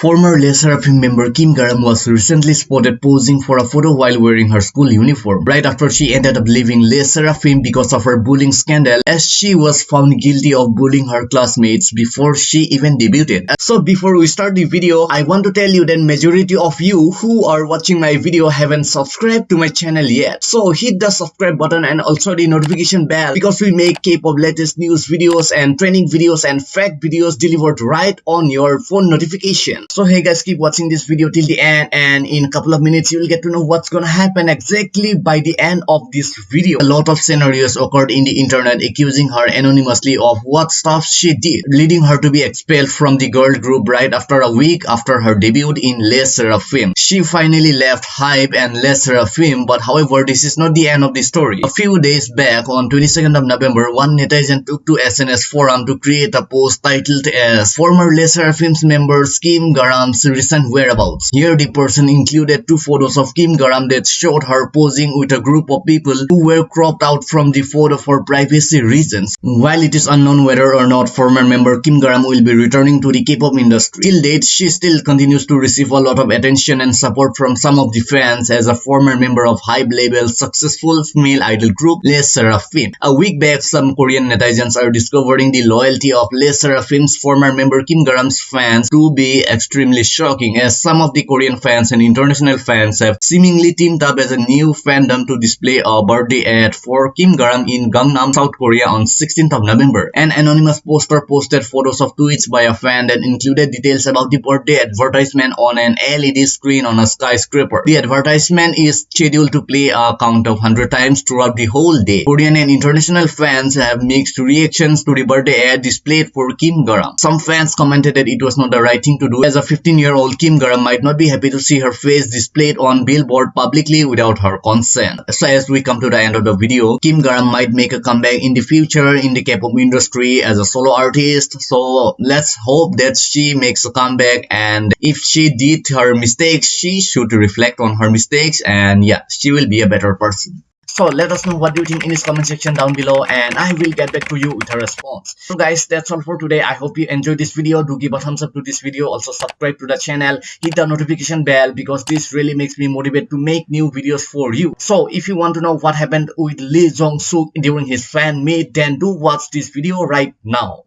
Former Le Sserafim member Kim Garam was recently spotted posing for a photo while wearing her school uniform, right after she ended up leaving Le Sserafim because of her bullying scandal as she was found guilty of bullying her classmates before she even debuted. So before we start the video, I want to tell you that majority of you who are watching my video haven't subscribed to my channel yet. So hit the subscribe button and also the notification bell because we make K-pop latest news videos and training videos and fact videos delivered right on your phone notification. So hey guys, keep watching this video till the end and in a couple of minutes you will get to know what's gonna happen exactly by the end of this video. A lot of scenarios occurred in the internet accusing her anonymously of what stuff she did, leading her to be expelled from the girl group right after a week after her debut in Le Sserafim. She finally left HYBE and Le Sserafim but however this is not the end of the story. A few days back on 22nd of November, one netizen took to SNS forum to create a post titled as Former Le Sserafim's member Kim Garam's recent whereabouts. Here the person included two photos of Kim Garam that showed her posing with a group of people who were cropped out from the photo for privacy reasons. While it is unknown whether or not former member Kim Garam will be returning to the K-pop industry, till date she still continues to receive a lot of attention and support from some of the fans as a former member of HYBE label successful male idol group Le Sserafim. A week back, some Korean netizens are discovering the loyalty of Le Sserafim's former member Kim Garam's fans to be extremely shocking as some of the Korean fans and international fans have seemingly teamed up as a new fandom to display a birthday ad for Kim Garam in Gangnam, South Korea on 16th of November. An anonymous poster posted photos of tweets by a fan that included details about the birthday advertisement on an LED screen on a skyscraper. The advertisement is scheduled to play a count of 100 times throughout the whole day. Korean and international fans have mixed reactions to the birthday ad displayed for Kim Garam. Some fans commented that it was not the right thing to do as a 15-year-old Kim Garam might not be happy to see her face displayed on billboard publicly without her consent. So as we come to the end of the video, Kim Garam might make a comeback in the future in the K-pop industry as a solo artist. So let's hope that she makes a comeback and if she did her mistakes, she should reflect on her mistakes and yeah, she will be a better person. So let us know what you think in this comment section down below and I will get back to you with a response. So guys that's all for today. I hope you enjoyed this video. Do give a thumbs up to this video. Also subscribe to the channel. Hit the notification bell because this really makes me motivated to make new videos for you. So if you want to know what happened with Lee Jong Suk during his fan meet then do watch this video right now.